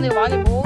야 근데 이거 많이 먹